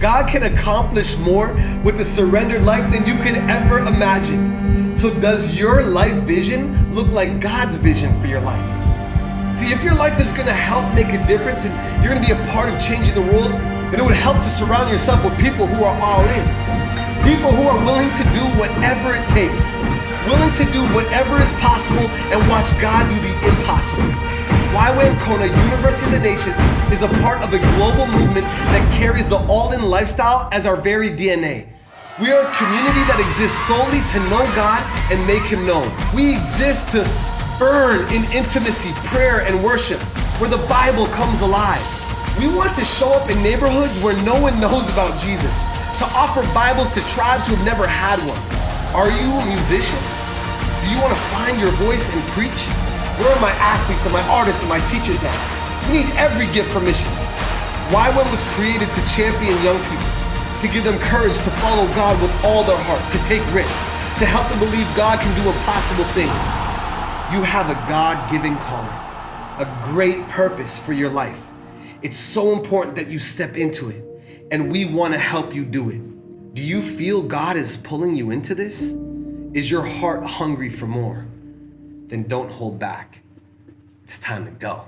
God can accomplish more with a surrendered life than you could ever imagine. So does your life vision look like God's vision for your life? See, if your life is gonna help make a difference and you're gonna be a part of changing the world, then it would help to surround yourself with people who are all in. People who are willing to do whatever it takes, willing to do whatever is possible and watch God do the impossible. YWAM Kona University of the Nations is a part of a global movement that carries the all-in lifestyle as our very DNA. We are a community that exists solely to know God and make Him known. We exist to burn in intimacy, prayer, and worship, where the Bible comes alive. We want to show up in neighborhoods where no one knows about Jesus, to offer Bibles to tribes who have never had one. Are you a musician? Do you want to find your voice and preach? Where are my athletes and my artists and my teachers at? We need every gift for missions. YWAM was created to champion young people, to give them courage to follow God with all their heart, to take risks, to help them believe God can do impossible things. You have a God-given calling, a great purpose for your life. It's so important that you step into it, and we want to help you do it. Do you feel God is pulling you into this? Is your heart hungry for more? Then don't hold back. It's time to go.